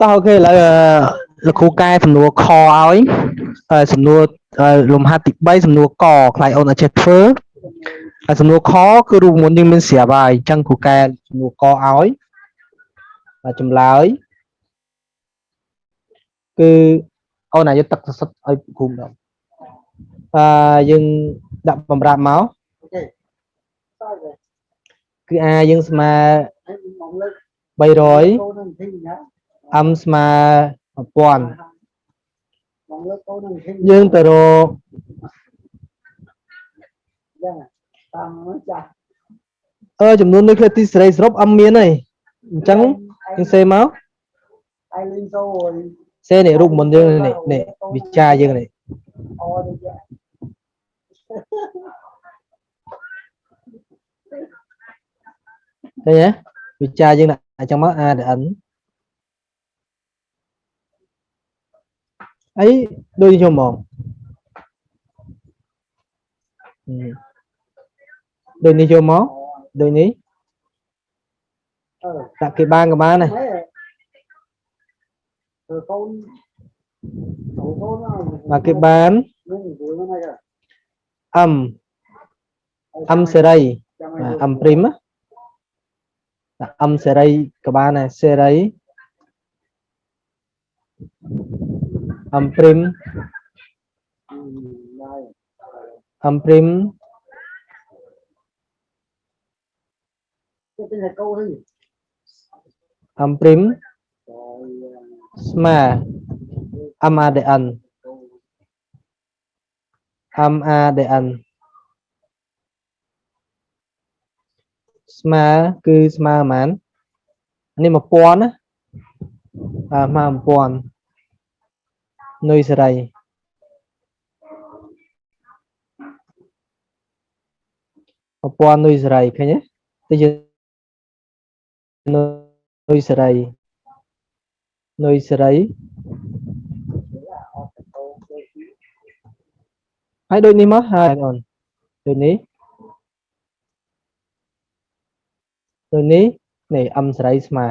តោះអូខេឥឡូវអឺលោកគ្រូកែសំណួរខឲ្យហើយសំណួរអឺលំហាត់ទី3សំណួរកខ្លាយអូនអាចចេះធ្វើហើយសំណួរខគឺរូបមន្តយើងមានស្រាប់ហើយអញ្ចឹងគ្រូកែសំណួរកឲ្យហើយចម្លើយគឺអូនអាចយកទឹកសសិតឲ្យគ្រូម្ដងអឺយើងដាក់បំរាប់មកគឺអាយើងស្មើ 300 m ស្មើ1000យើងទៅរកអឺចំនួននុយក្លេទីសេរីសរុបអឹមមានហើយអញ្ចឹងយើងសេមកសេនេះរូបមន្តយើងនេះនេះវិចារយើងនេះឃើញទេវិចារយើងដាក់ អញ្ចឹងមក A ដល់ N អីដូចខ្ញុំហ្មងហឹមដូចនេះយកមកដូចនេះដាក់គេបានក៏បានដែរបាទគេបាន M M សេរីបាទ M ព្រីមដា ក់ M សេរីក៏បានដែរសេរី M ព្រីម M ព្រីម M ព្រីមស្មើ MADN MADN ស្មើគឺស្មើប៉ុន្មាននេះ1000ណាបាទស្មើ1000នុយសេរី1000នុយសេរីឃើញទេទៅយើងនុយសេរីនុយសេរីហើយដូចនេះមកហើយអូនដូចនេះ ដូចនេះនេះអឹមសេរីស្មើ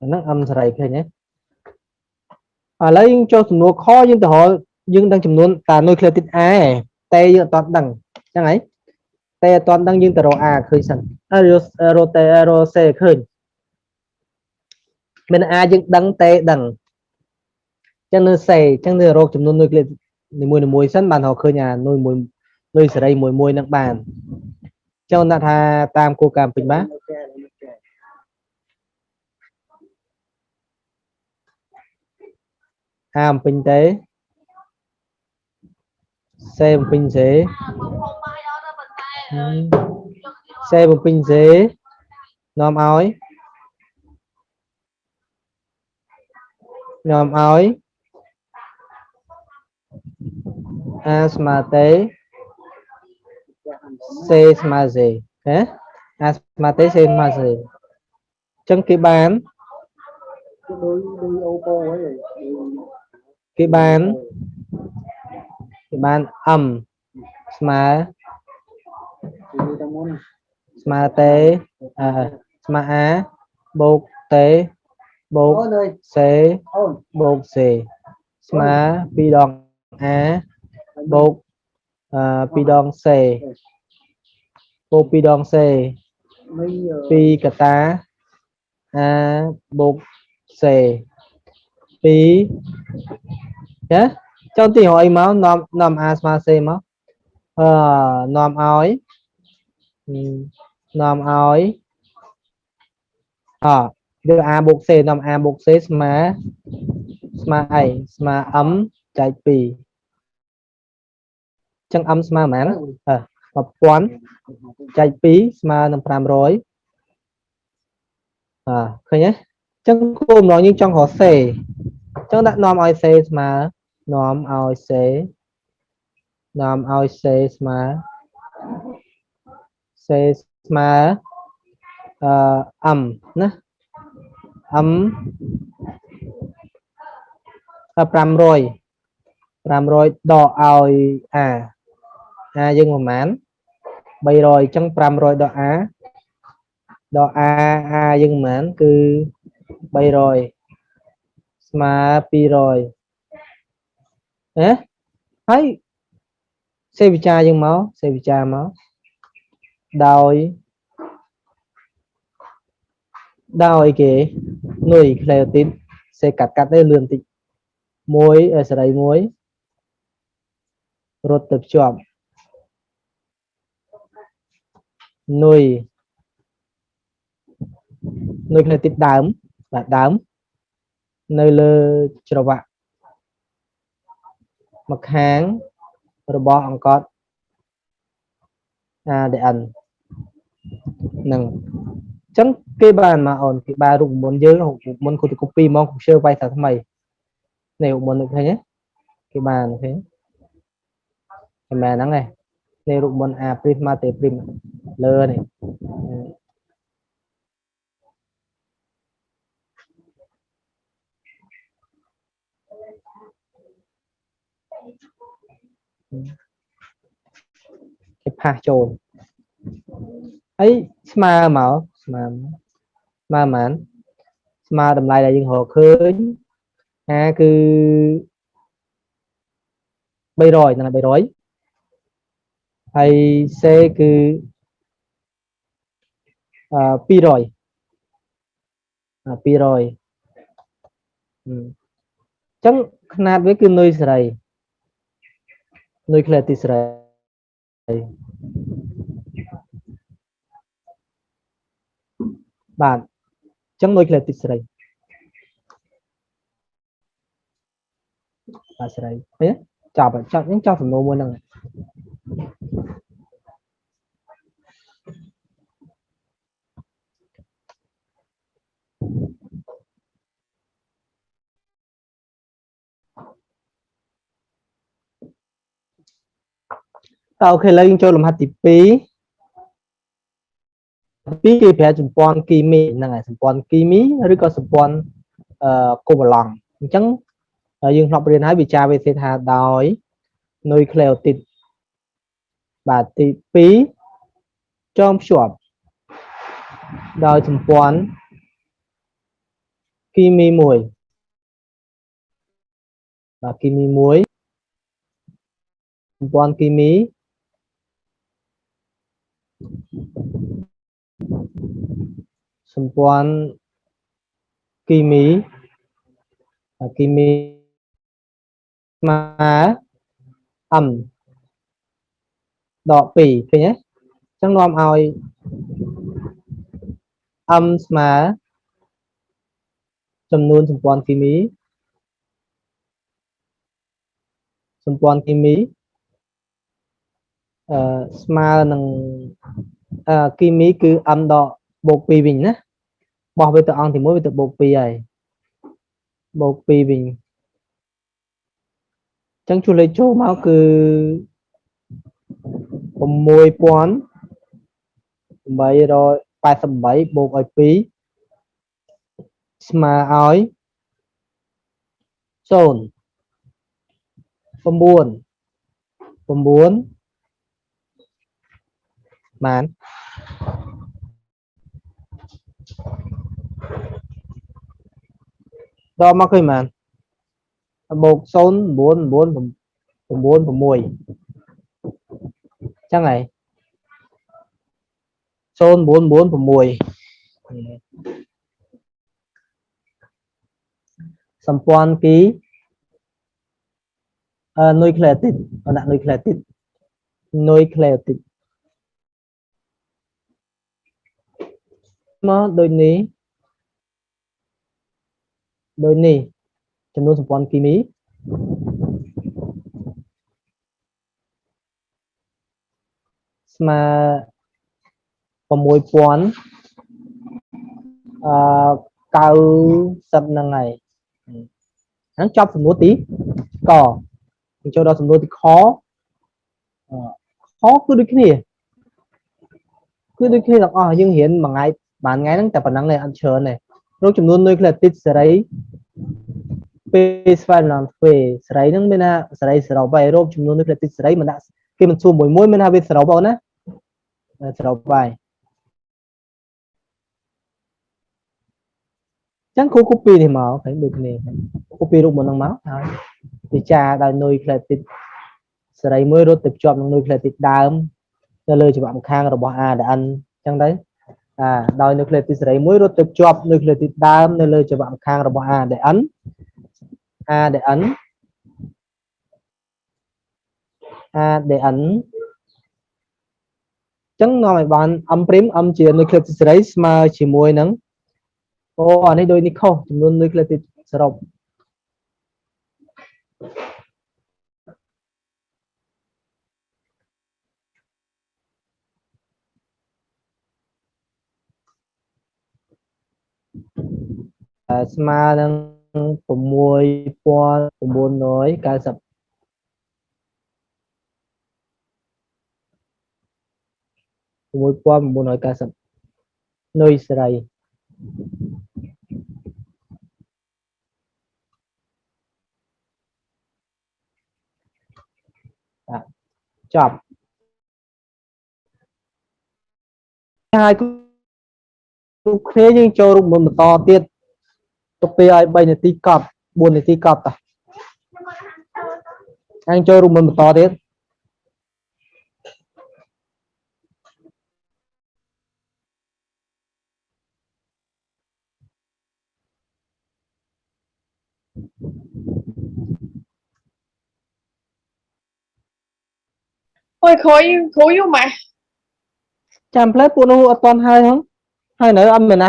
អាហ្នឹងអឹមសេរីឃើញទេឥឡូវយើងចុះសំណួរខយើងទៅរកយើងដឹងចំនួនតានុយក្លេទីត A តែយើងអត់ដឹងអញ្ចឹងហីតែអត់ទាន់ដឹងយើងទៅរក A ឃើញសិនហើយរកតែរក C ឃើញមាន A យើងដឹងតែដឹងអញ្ចឹងនៅ C អញ្ចឹងនៅរកចំនួននុយក្លេនីមួយមួយសិនបានរកឃើញអានុយមួយ នុយសេរីមួយមួយនឹងបានចង់ដាក់ថាតាមគោលការណ៍ពេញបាទអាអំពេញទេសេបំពេញសេសេបំពេញសេនាំឲ្យនាំឲ្យអាស្មើទេ សេស្មើសេហ៎អាស្មើទេសេស្មើសេអញ្ចឹងគេបានដូចដូចអូប៉ូហ្នឹងគេបានគេបាន m ស្មើស្មើទេអឺស្មើ a បូកទេបូក c បូក c ស្មើ2ដង a បូកអឺ2ដង c បូក2ដង c 2កតា a បូក c 2ចាចុះទីរកអីមកនាំនាំ a ស្មើ c មកអឺនាំឲ្យនាំឲ្យអយក a បូក c នាំ a បូក c ស្មើស្មើអីស្មើ m ចែក2ចឹង m ស្មើប៉ុន្មានអឺ 1000ចែក2ស្មើនឹង500អើឃើញទេចឹងគោលបំណងយើងចង់រក c ចឹងដាក់នាំឲ្យ c ស្មើនាំឲ្យ c នាំឲ្យ c ស្មើ c ស្មើអឺ m ណា m 500 500ដកឲ្យ a a យើងប្រហែល300អញ្ចឹង500ដក a ដក a a យើងប៉ុន្មានគឺ300ស្មើ200ណាហើយសេវិចាយើងមកសេវិចាមកដោយដោយគេនុយក្លេអូទីតសេកាត់កាត់ទៅលឿនតិចមួយសេរីមួយរត់ទៅភ្ជាប់ នុយនុយក្លេអូទីតដើមបាទដើមនៅលើច្រវាក់មកខាងរបស់អង្កត់ ADN នឹងអញ្ចឹងគេបានមកអូនគេបានរូបមន្តយើងរូបមន្តគូទៅ copy មក share វាយថាថ្មីនេះរូបមន្តនេះឃើញទេគេបានឃើញតែមែនហ្នឹងឯង នេះរូបមន្ត A prisma T prim លើនេះគេផាសចូលហើយស្មើមកស្មើស្មើប៉ុន្មានស្មើតម្លៃដែលយើងរកឃើញអាគឺ300ហ្នឹង300 ហើយ C គឺអឺ200អឺ200អញ្ចឹងຂະຫນາດវាគឺនុយសេរីនុយក្លេទីសេរីបាទអញ្ចឹងនុយក្លេទីសេរីបាទសេរីឃើញចាប់ចាប់ហ្នឹងចាប់សំណួរមួយហ្នឹង តើអូខេឥឡូវយើងចូលលំហាត់ទី2 2គេប្រើសម្ព័ន្ធគីមីហ្នឹងហើយសម្ព័ន្ធគីមីឬក៏សម្ព័ន្ធអឺកូវឡង់អញ្ចឹងយើងធ្លាប់រៀនហើយវិចារវិទ្យាថាដោយនុយក្លេអូទីតបាទទី2ចងភ្ជាប់ដោយសម្ព័ន្ធគីមីមួយបាទគីមីមួយសម្ព័ន្ធគីមី សម្ព័ន្ធគីមីគីមីស្មើ m ដក2ឃើញទេអញ្ចឹងនាំឲ្យ m ស្មើចំនួន សម្ព័ន្ធគីមីសម្ព័ន្ធគីមីអឺស្មើនឹងអឺគីមីគឺ m ដកបូក2វិញណាបោះវាទៅអង្គទី1វាទៅបូក2ហើយបូក2វិញអញ្ចឹងជួលេខចូលមកគឺ6888បូកឲ្យ2ស្មើឲ្យ0 9 9 បានដកមកឃើញបានបូក0 9 9 9 6ចឹងហើយ0996សម្ព័ន្ធគីអឺនុយក្លេទីតដាក់នុយក្លេទីតនុយក្លេទីត មកដូចនេះដូចនេះចំនួនសម្ព័ន្ធគីមីស្មើ6000អឺ90ហ្នឹងហើយហ្នឹងចប់សំណួរទីកចូលដល់សំណួរទីខខគឺដូចគ្នាគឺដូចគ្នាទាំងអស់យើងរៀនមួយថ្ងៃ បានថ្ងៃហ្នឹងតែប៉ុណ្្នឹងទេអត់ច្រើនទេរកចំនួននុយក្លេទីតសេរីពេលស្វែងឡើងធ្វើសេរីហ្នឹងមានថាសេរីសរុបហើយរកចំនួននុយក្លេទីតសេរីមិនដាក់គេមិនសួរមួយមួយមានថាវាសរុបអូនណាសរុបហើយចឹងគ្រូ copy នេះមកឃើញដូចគ្នា copy រូបមុនហ្នឹងមកហើយពិចារដោយនុយក្លេតិចសេរីមួយរត់ទៅភ្ជាប់នឹងនុយក្លេតិចដើមនៅលើច្បាប់ម្ខាងរបស់ ADN អញ្ចឹងទៅ អាដោយនុយក្លេតិចសេរីមួយរត់ទៅភ្ជាប់នុយក្លេតិចដើមនៅលើច្បាប់ម្ខាងរបស់ ADN ADN ADN ចឹងនាំឲ្យបាន M' M ជានុយក្លេតិចសេរីស្មើជាមួយនឹងអូអានេះដូចនេះខុសចំនួននុយក្លេតិចសរុប ស្មើនឹង6990 6990នុយសេរីចប់ហើយទូគ្នាយើងចូលរូបមន្តបន្តទៀត ទៅពេលឲ្យ3នាទីកប់4នាទីកប់តោះហើយចូលរូបមន្តបន្តទៀតអូយគ្រូគ្រូយូរម៉ាស់ចាំផ្លែពួកនោះអត់តន់ហើយហ្នឹងហើយនៅអត់មានណា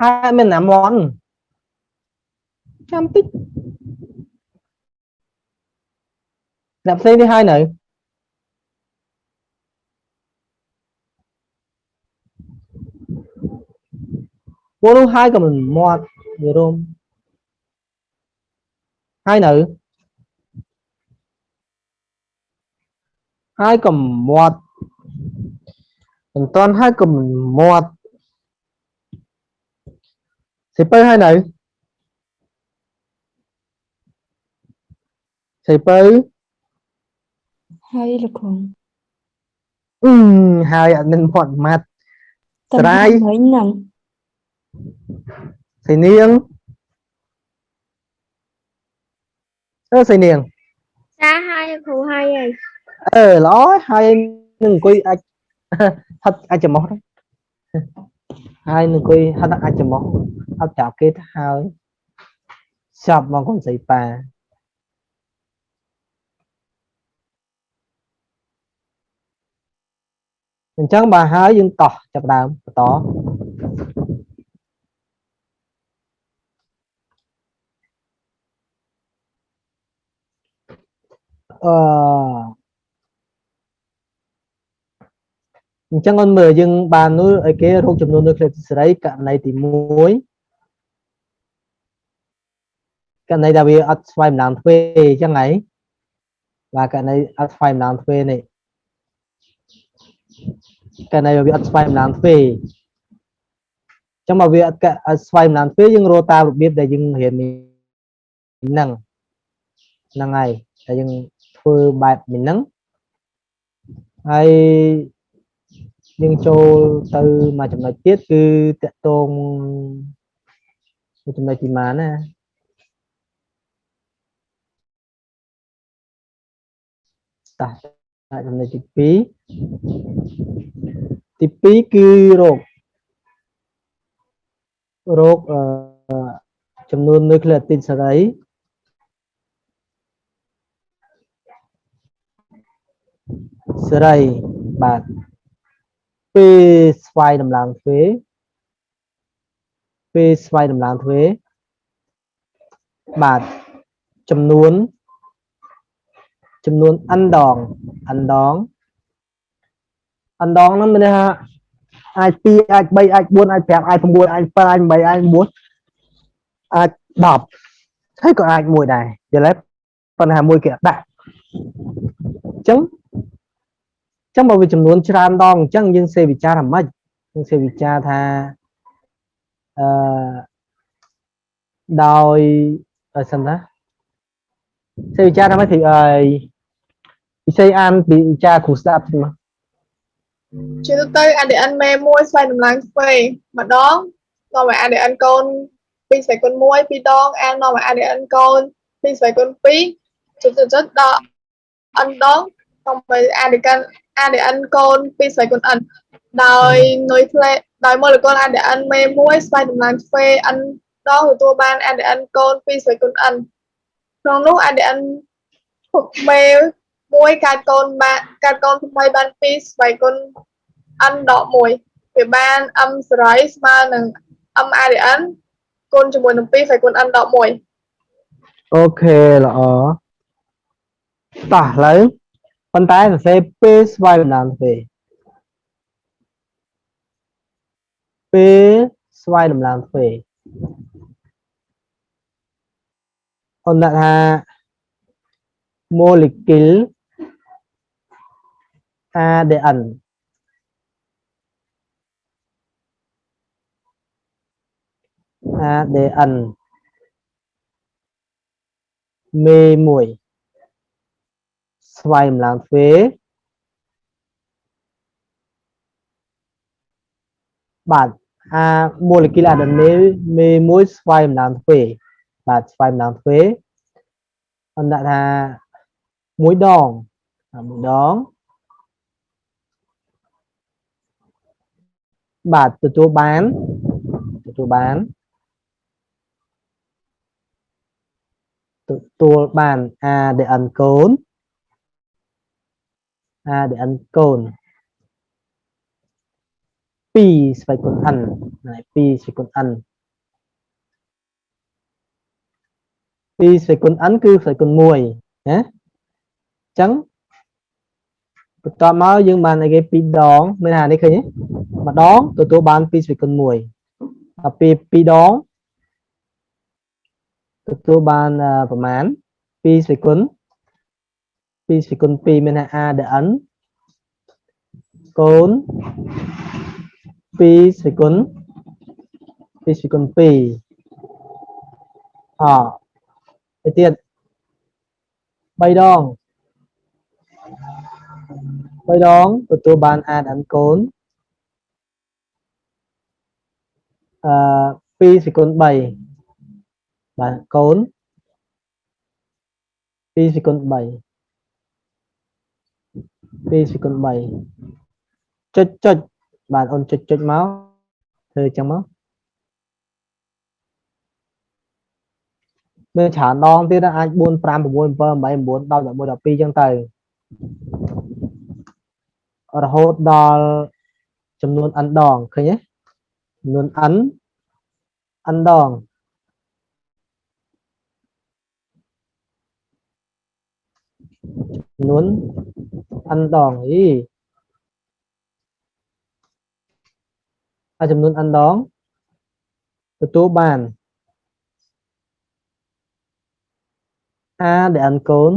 ហើយមានណាមន់ ចាំតិចអ្នកផ្សេងនេះហើយនៅពួកនោះហើយក៏មិនមាត់វារោមហើយនៅហើយក៏មាត់មិនតន់ហើយក៏មិនមាត់ សិពៅហើយនៅសិពៅហើយលោកគ្រូអឺហើយអត់មានមាត់ម៉ាត់តែស្រាយមិញហ្នឹងសៃនាងអឺសៃនាងចាហើយគ្រូហើយហើយអឺល្អហើយនឹងអង្គុយអាចហត់អាចចំោះដែរហើយនឹងអង្គុយហត់អាចចំោះអត់ចាប់គេទៅហើយចប់មកកូនស្រីប៉ា អញ្ចឹងបើហើយយើងតោះចាប់ដើមបន្តអឺអញ្ចឹងអូនមើលយើងបាននោះឲ្យគេរកចំនួននុយក្លេតសេរីករណីទី1ករណីដែលវាអត់ស្វ័យម្ដងទ្វេអញ្ចឹងហើយបាទករណីអត់ស្វ័យម្ដងទ្វេនេះ ករណីវាអត់ស្វ័យម្ដងទ្វេអញ្ចឹងមកវាអត់កអត់ស្វ័យម្ដងទ្វេយើងរកតាមរបៀបដែលយើងរៀននេះហ្នឹងហ្នឹងហើយតែយើងធ្វើបែបនេះហ្នឹងហើយយើងចូលទៅមួយចំណុចទៀតគឺតកតងមួយចំណុចទីម៉ានណាតោះចំណុចទី2 ទី2គឺរោគរោគអឺចំនួននុយក្លេអទីតសេរីសេរីបាទពេលស្វ័យដំឡើងទ្វេពេលស្វ័យដំឡើងទ្វេបាទចំនួនចំនួន n ដង n ដង n ដងហ្នឹងមានន័យថាអាច2អាច3អាច4អាច5អាច6អាច7អាច8អាច9អាច10ហើយក៏អាចមួយដែរយល់ទេប៉ុន្តែមួយគេអត់ដាក់អញ្ចឹងចឹងបើវាចំនួនច្រើនដងអញ្ចឹងយើងសេវិចារថាម៉េចយើងសេវិចារថាអឺដោយអឺសិនណាសេវិចារថាម៉េច thì អើយពិសេសអានពីវិចារគ្រូស្ដាប់តិចមក ជាទូទៅ ADN មេ1ស្វែងតម្លើងទ្វេម្ដងនាំឲ្យ ADN កូន2ស្វែងគុណ1ពីរដង N នាំឲ្យ ADN កូន2ស្វែងគុណ2ចុចចុចចុចដល់ N ដងនាំឲ្យ ADN ADN កូន2ស្វែងគុណ N ដោយនុយផ្លេដោយម៉ូលេគុល ADN មេ1ស្វែងតម្លើងទ្វេ N ដងទទួលបាន ADN កូន2ស្វែងគុណ N ក្នុងនោះ ADN មេ 1កើតកូនបានកើតកូនថ្មីបាន2ស្វែងគុណ n ដក1វាបាន m សេរីស្មើនឹង m ADN គុណជាមួយនឹង2ស្វែងគុណ n ដក1អូខេល្អតោះឥឡូវប៉ុន្តែសរសេរពេលស្វ័យបណ្ដាលទ្វេពេលស្វ័យដំឡើងទ្វេអូនដាក់ថា molecule ADN ADN មេ1ស្វ័យម្លងទ្វេបាទអា molecule ADN មេមេ1ស្វ័យម្លងទ្វេបាទស្វ័យម្លងទ្វេអន្តថាមួយដងមួយដង បាទទទួលបានទទួលបានទទួលបាន ADN កូន ADN កូន2ស្វ័យគុណ n 2ស្វ័យគុណ n 2ស្វ័យគុណ n គឺស្វ័យគុណ1ណាអញ្ចឹង បន្ទាប់មកយើងបានអីគេ2ដងមានថានេះឃើញទេម្ដងទទួលបាន2ស្វ័យគុណ1ដល់ពេល2ដងទទួលបានប្រមាណ2ស្វ័យគុណ2ស្វ័យគុណ2មានថា a ដ n កូន2ស្វ័យគុណ2ស្វ័យគុណ2អទៅទៀត3ដង 3ដងទទួលបាន a ដ n កូនអឺ2សេគុណ3បាទកូន2សេគុណ3 2សេគុណ3ចុចចុចបាទអូនចុចចុចមកធ្វើអញ្ចឹងមកមានច្រើនដងទៀតអាច4 5 6 7 8 9 10 11 12អញ្ចឹងទៅ រហូតដល់ចំនួន n ដងឃើញទេចំនួន n n ដងចំនួន n ដងអីហើយចំនួន n ដងទទួលបាន a ដែល n កូន